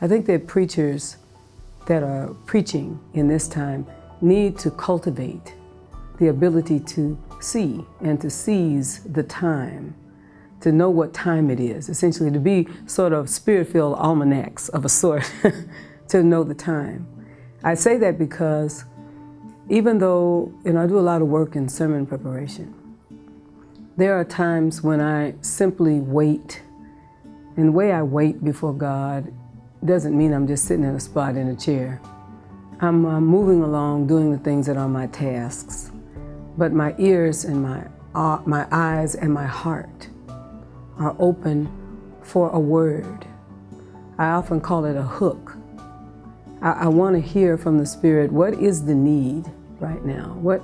I think that preachers that are preaching in this time need to cultivate the ability to see and to seize the time, to know what time it is, essentially to be sort of spirit-filled almanacs of a sort, to know the time. I say that because even though, you know, I do a lot of work in sermon preparation, there are times when I simply wait. And the way I wait before God doesn't mean I'm just sitting in a spot in a chair. I'm uh, moving along, doing the things that are my tasks. But my ears and my, uh, my eyes and my heart are open for a word. I often call it a hook. I, I want to hear from the Spirit, what is the need right now? What,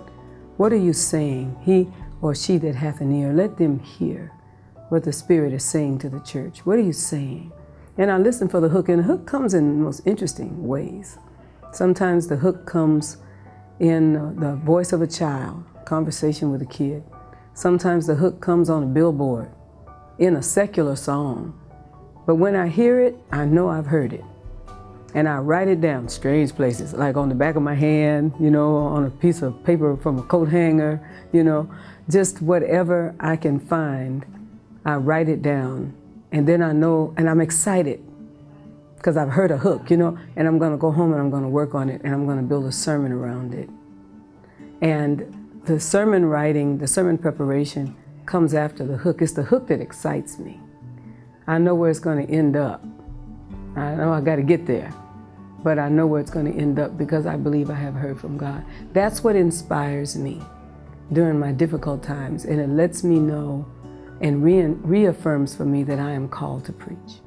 what are you saying? He or she that hath an ear, let them hear what the Spirit is saying to the church. What are you saying? And I listen for the hook, and the hook comes in the most interesting ways. Sometimes the hook comes in the voice of a child, conversation with a kid. Sometimes the hook comes on a billboard in a secular song. But when I hear it, I know I've heard it. And I write it down, strange places, like on the back of my hand, you know, on a piece of paper from a coat hanger, you know, just whatever I can find, I write it down. And then I know, and I'm excited because I've heard a hook, you know, and I'm going to go home and I'm going to work on it and I'm going to build a sermon around it. And the sermon writing, the sermon preparation comes after the hook. It's the hook that excites me. I know where it's going to end up. I know I got to get there, but I know where it's going to end up because I believe I have heard from God. That's what inspires me during my difficult times, and it lets me know and re reaffirms for me that I am called to preach.